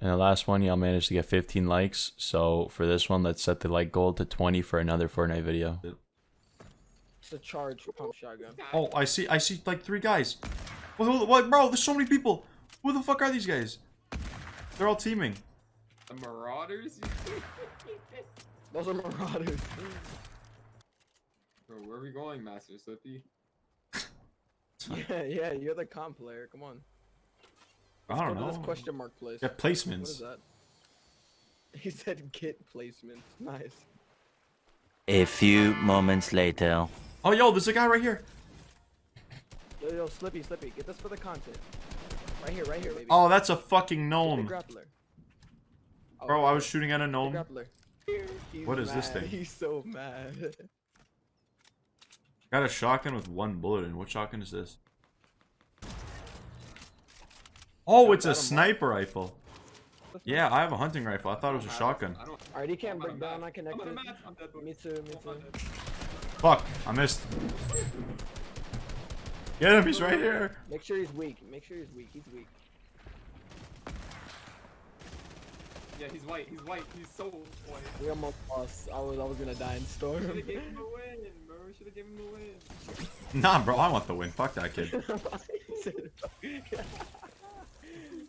And the last one, y'all managed to get 15 likes. So for this one, let's set the like goal to 20 for another Fortnite video. It's a charge pump shotgun. Oh, I see. I see like three guys. What, what, bro? There's so many people. Who the fuck are these guys? They're all teaming. The Marauders? Those are marauders. Bro, where are we going, Master Slippy? yeah, yeah, you're the comp player. Come on. I Let's don't go to know. this question mark place. Yeah, What is that? He said get placement. Nice. A few moments later. Oh, yo, there's a guy right here. Yo, yo, Slippy, Slippy, get this for the content. Right here, right here, baby. Oh, that's a fucking gnome. grappler. Oh, Bro, I was oh, shooting at a gnome. grappler. He's What is this thing? He's so mad. Got a shotgun with one bullet in. What shotgun is this? Oh, it's a got 'em all. sniper rifle. Yeah, I have a hunting rifle. I thought it was a shotgun. I don't. Alright, he can't break down, match. not I'm on a connected. I'm dead. Me too, me too. Fuck, I missed. Get him, he's right here. Make sure he's weak. Make sure he's weak. He's weak. Yeah, he's white. He's white. He's so white. We almost lost. I was I was gonna die in storm. Should've gave him a win, bro. Should've given him a win. Nah, bro, I want the win. Fuck that kid.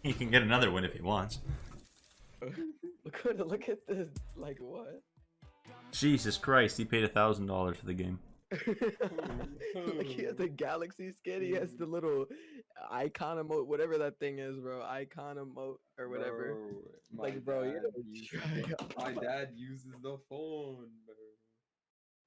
He can get another win if he wants. look at look at this. Like what? Jesus Christ, he paid a thousand dollars for the game. like he has the galaxy skin. He has the little icon emote, whatever that thing is, bro. Icon emote or whatever. Bro, Like, my bro, you dad know, uses- My dad uses the phone, bro.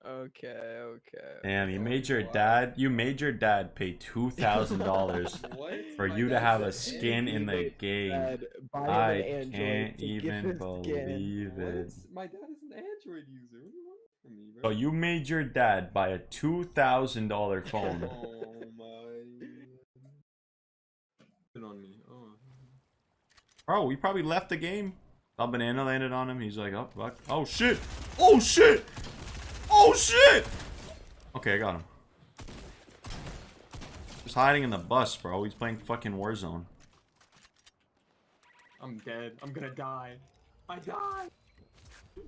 Okay, okay. Damn, you made your dad. You made your dad pay two thousand dollars for My you to have a skin in the game. Dad, I an Android can't even his skin. believe What? it. My dad is an Android user. What do you want from me, So you made your dad buy a two thousand dollar phone. Oh my. Put on me. Oh. Bro, we probably left the game. A banana landed on him. He's like, oh fuck. Oh shit. Oh shit. Oh shit. Okay, I got him. He's hiding in the bus, bro. He's playing fucking Warzone. I'm dead. I'm gonna die. I died.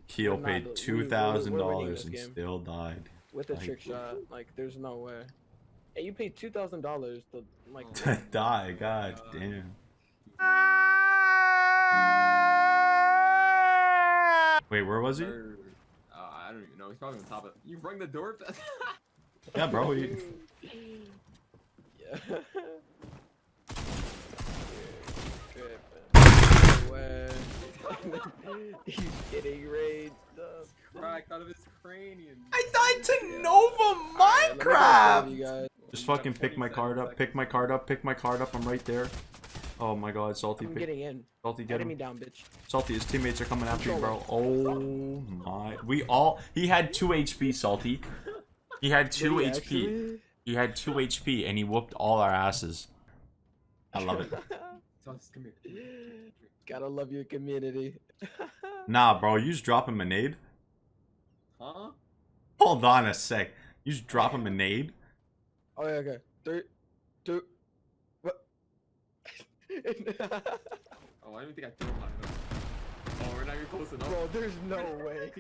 Keel paid we- two we're- thousand we're winning dollars and game. still died. with a Like- trick shot. Like, there's no way. Hey, you paid two thousand dollars to like. To die, god uh, damn. Ah! Wait, where was he? Or, I don't even know. He's probably on top of. You rung the door. Yeah, bro. He, yeah. He's getting raged up. Cracked out of his cranium. I died to Yeah. Nova Alright, let me go save you Minecraft. guys. Just fucking pick my card up. Pick my card up. Pick my card up. I'm right there. Oh my god, salty. I'm getting in. salty, get Get me him. down, bitch. Salty, his teammates are coming after you, bro. Oh my. We all. He had two HP, Salty. He had two he HP. actually? He had two HP, and he whooped all our asses. I love it. Sus, come here. Gotta love your community. Nah, bro, you just drop him a nade. Huh? Hold on a sec. You just drop him a nade. Oh yeah, okay. Three, two, what? Oh, I don't think I threw high enough. Oh, we're not even close enough. Bro, there's no way.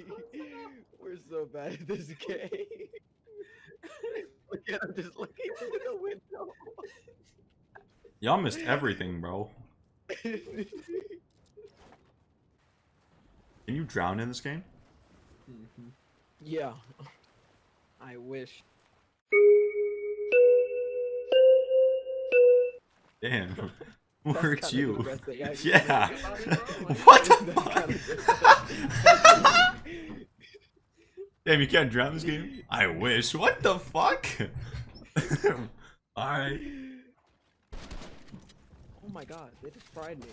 We're so bad at this game. Look at him just looking through the window. Y'all missed everything, bro. Can you drown in this game? Mhm. yeah. I wish. Damn. Works you. Yeah. What the fuck? Damn, you can't drown this game? I wish. What the fuck? Alright. Oh my god, they just fried me.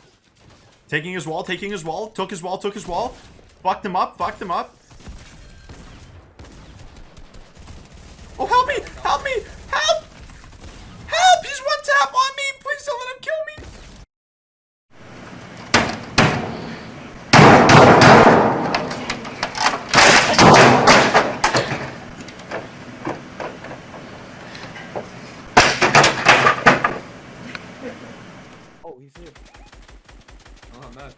Taking his wall, taking his wall, took his wall, took his wall. Fucked him up, fucked him up. Oh, help me! Help me! Help! Help! He's one tap on me! Please don't let him kill me! Oh, he's. Oh, I'm mad.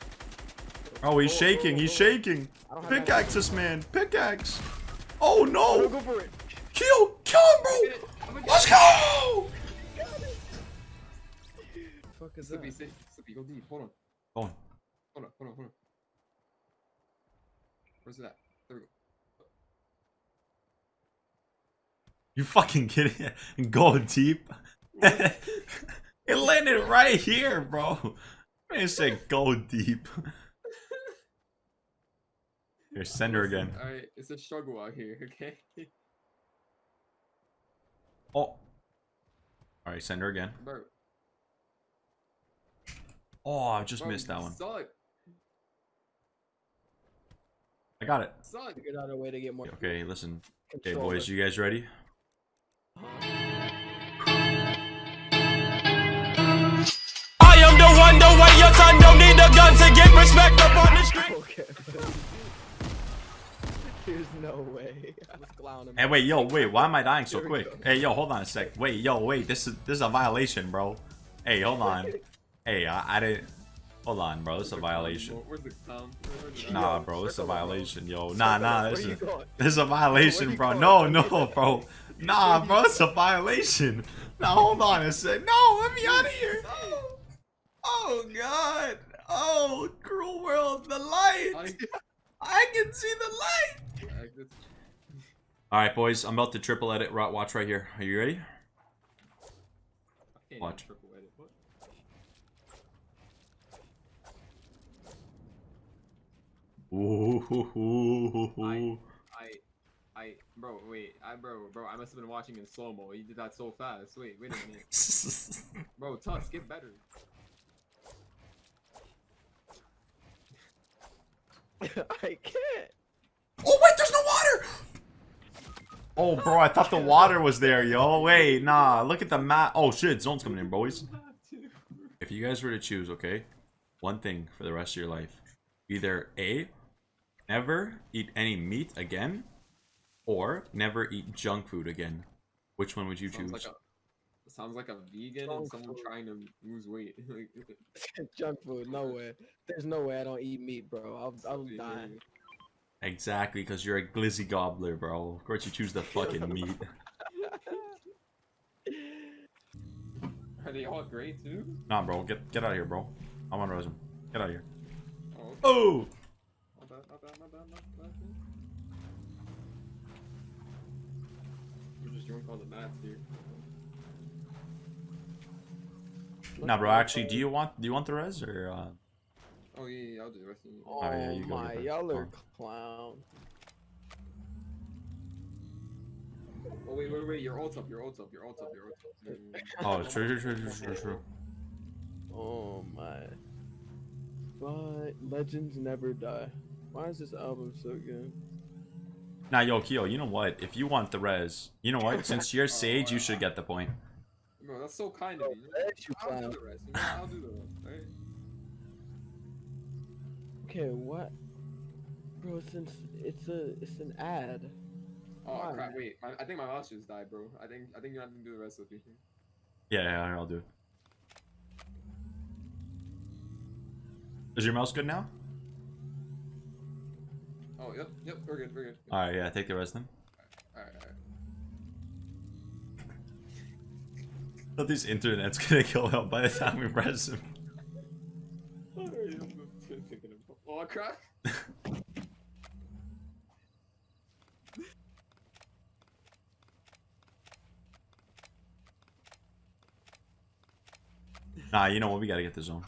Oh, he's Oh, shaking. oh, He's oh. oh. shaking. Pickaxes, don't have that- Pickaxe this man. Pickaxe. Oh no. go for it. Kill. Kill him, bro. Let's go. Fuck is that? Slippy, Slippy, Slippy, go deep. Hold on. Hold on. Hold on, hold on, hold on. Where's that? There we go. You fucking kidding? Go deep. it landed right here, bro. I said go deep. Here, send her again. Alright, it's a struggle out here, okay? Oh. Alright, send her again. Bro, Oh, I just bro, missed that you one. Suck, I got it. suck. Figured out a way to get more Okay, listen. Okay, boys, you guys ready? The way your son don't need a gun to get respect up on the street. Okay. There's no way. I was clowning. Hey, wait, yo, wait. Why am I dying so Here quick? go. Hey, yo, hold on a sec. Wait, yo, wait. This is this is a violation, bro. Hey, hold on. Hey, I, I didn't. Hold on, bro. This is a violation. Where's the clown? Where's the- Nah, bro. This is a circle up, bro. violation, yo. Nah, nah. This is this is a violation, bro. No, no, bro. Nah, bro. It's a violation. Now hold on a sec. No, let me out of here. Oh God. Oh, cruel world. The light. I, I can see the light. All right, boys. I'm about to triple edit. Ro- Watch right here. Are you ready? I can't even Watch. triple Ooh. I, I, bro, wait, I, bro, bro, I must have been watching in slow mo. You did that so fast. Wait, wait a minute, bro. Tuss, get better. I can't. Oh wait, there's no water. Oh, bro, I thought the water was there, yo. Wait, nah. Look at the map. Oh shit, zone's coming in, boys. If you guys were to choose, okay, one thing for the rest of your life, either A, never eat any meat again, or never eat junk food again. Which one would you Sounds choose? like a, sounds like a vegan and someone food. trying to lose weight. Junk food. No way. There's no way I don't eat meat, bro. I'll, I'll Yeah, die. Exactly, because you're a glizzy gobbler, bro. Of course you choose the fucking meat. Are they all gray too? Nah, bro, get get out of here, bro. I'm on res him. Get out of here. Oh, okay. Oh! My bad, my bad, my bad, my bad. I'm just doing all the math here. Nah, bro. Actually, do you want do you want the res or? Uh... Oh yeah, yeah, I'll do the rest of you. Oh, yeah, you my, y'all are Oh. clown. Oh wait, wait, wait, your ult up, your ult up, your ult up, your ult up. Oh, true, true, true, true, true, true. Oh my. But legends never die. Why is this album so good? Nah, yo, Kyo, you know what? If you want the res, you know what? Since you're Sage, you should get the point. Bro, that's so kind of you. You I'll do the rest. You know, I'll do the rest, right? Okay, what? Bro, since it's a it's an ad. Oh Why? crap! Wait, my, I think my mouse just died, bro. I think I think you have to do the rest of it. Yeah, yeah, I'll do it. Is your mouse good now? Oh yep, yep, we're good, we're good. Alright, yeah, take the res then. All right, all thought this internet's gonna kill him by the time we press him. Oh I crap! Nah, you know what? We gotta get the zone.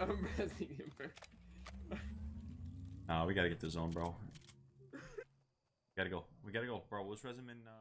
I'm resting him, bro. Nah, we gotta get the zone, bro. gotta go. We gotta go, bro. Let's res him in. Uh...